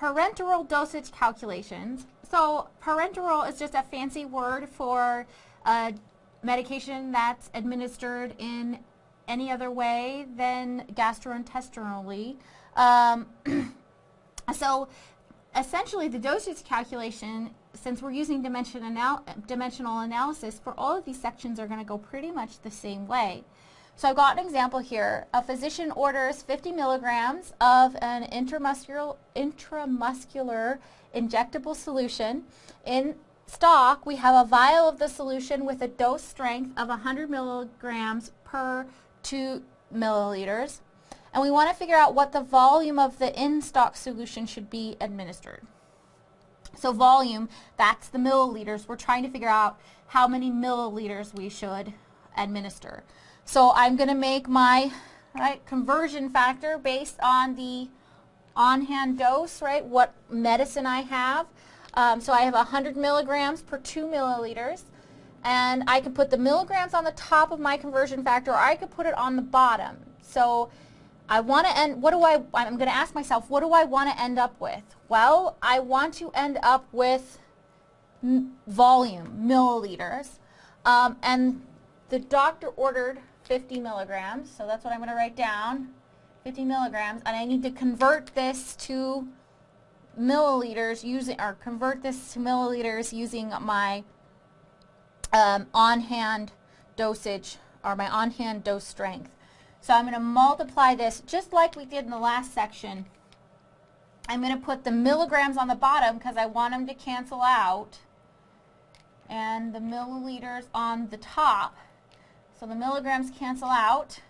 parenteral dosage calculations. So parenteral is just a fancy word for a medication that's administered in any other way than gastrointestinally. Um, so essentially the dosage calculation, since we're using dimension anal dimensional analysis, for all of these sections are going to go pretty much the same way. So I've got an example here. A physician orders 50 milligrams of an intramuscular, intramuscular injectable solution. In stock, we have a vial of the solution with a dose strength of 100 milligrams per 2 milliliters. And we want to figure out what the volume of the in-stock solution should be administered. So volume, that's the milliliters. We're trying to figure out how many milliliters we should administer. So I'm going to make my right, conversion factor based on the on-hand dose, right, what medicine I have. Um, so I have 100 milligrams per 2 milliliters. And I can put the milligrams on the top of my conversion factor or I could put it on the bottom. So I want to end, what do I, I'm going to ask myself, what do I want to end up with? Well, I want to end up with volume, milliliters. Um, and the doctor ordered 50 milligrams. So that's what I'm going to write down, 50 milligrams. And I need to convert this to milliliters using, or convert this to milliliters using my um, on-hand dosage, or my on-hand dose strength. So I'm going to multiply this just like we did in the last section. I'm going to put the milligrams on the bottom because I want them to cancel out and the milliliters on the top. So the milligrams cancel out,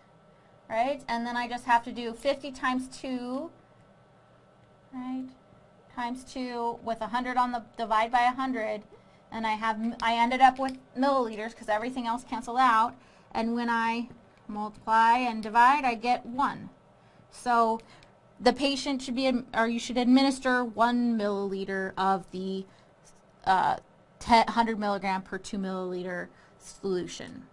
right? And then I just have to do 50 times 2, right? Times 2 with 100 on the, divide by 100. And I have, I ended up with milliliters because everything else canceled out. And when I multiply and divide, I get 1. So the patient should be, or you should administer 1 milliliter of the uh, 100 milligram per 2 milliliter solution.